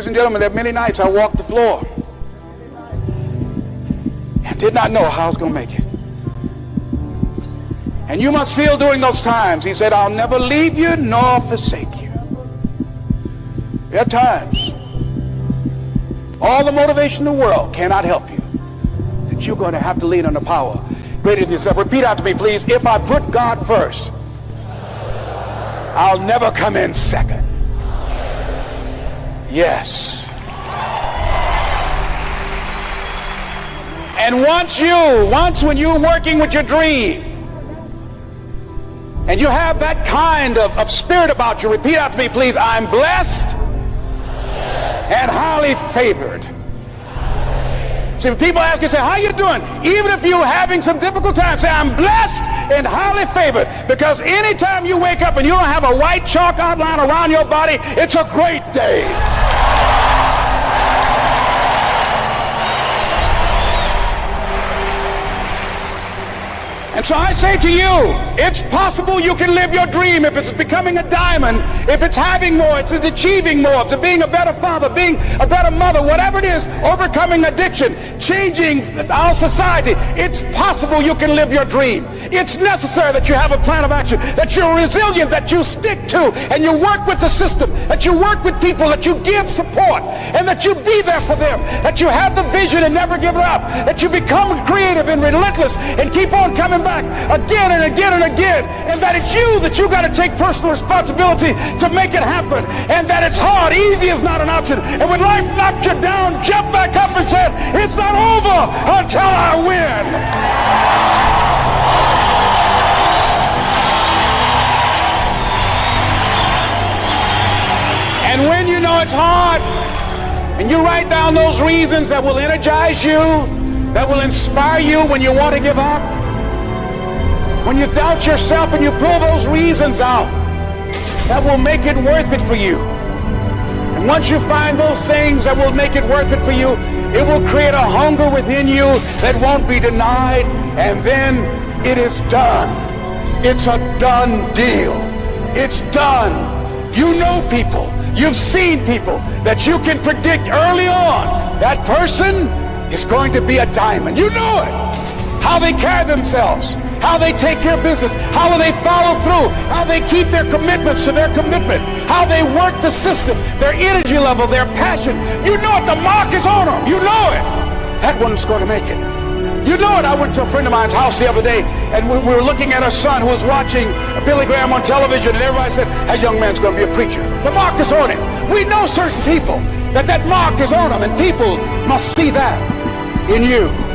Ladies and gentlemen, are many nights I walked the floor and did not know how I was going to make it. And you must feel during those times, he said, I'll never leave you nor forsake you. There are times all the motivation in the world cannot help you. That you're going to have to lean on the power greater than yourself. Repeat out to me, please. If I put God first, I'll never come in second. Yes. And once you, once when you're working with your dream, and you have that kind of, of spirit about you, repeat after me, please. I'm blessed and highly favored. See, when people ask you, say, how you doing? Even if you're having some difficult times, say, I'm blessed and highly favored. Because anytime you wake up and you don't have a white chalk outline around your body, it's a great day. So I say to you, it's possible you can live your dream if it's becoming a diamond, if it's having more, if it's achieving more, if it's being a better father, being a better mother, whatever it is, overcoming addiction, changing our society. It's possible you can live your dream. It's necessary that you have a plan of action, that you're resilient, that you stick to, and you work with the system, that you work with people, that you give support, and that you be there for them, that you have the vision and never give up, that you become creative and relentless and keep on coming back again and again and again, and that it's you that you got to take personal responsibility to make it happen, and that it's hard. Easy is not an option. And when life knocked you down, jump back up and said, it's not over until I win. And when you know it's hard, and you write down those reasons that will energize you, that will inspire you when you want to give up, when you doubt yourself and you pull those reasons out, that will make it worth it for you. And once you find those things that will make it worth it for you, it will create a hunger within you that won't be denied. And then it is done. It's a done deal. It's done. You know people. You've seen people that you can predict early on. That person is going to be a diamond. You know it. How they carry themselves how they take care of business, how they follow through, how they keep their commitments to their commitment, how they work the system, their energy level, their passion. You know it. The mark is on them. You know it. That one's going to make it. You know it. I went to a friend of mine's house the other day, and we, we were looking at our son who was watching Billy Graham on television, and everybody said, that young man's going to be a preacher. The mark is on him. We know certain people that that mark is on them, and people must see that in you.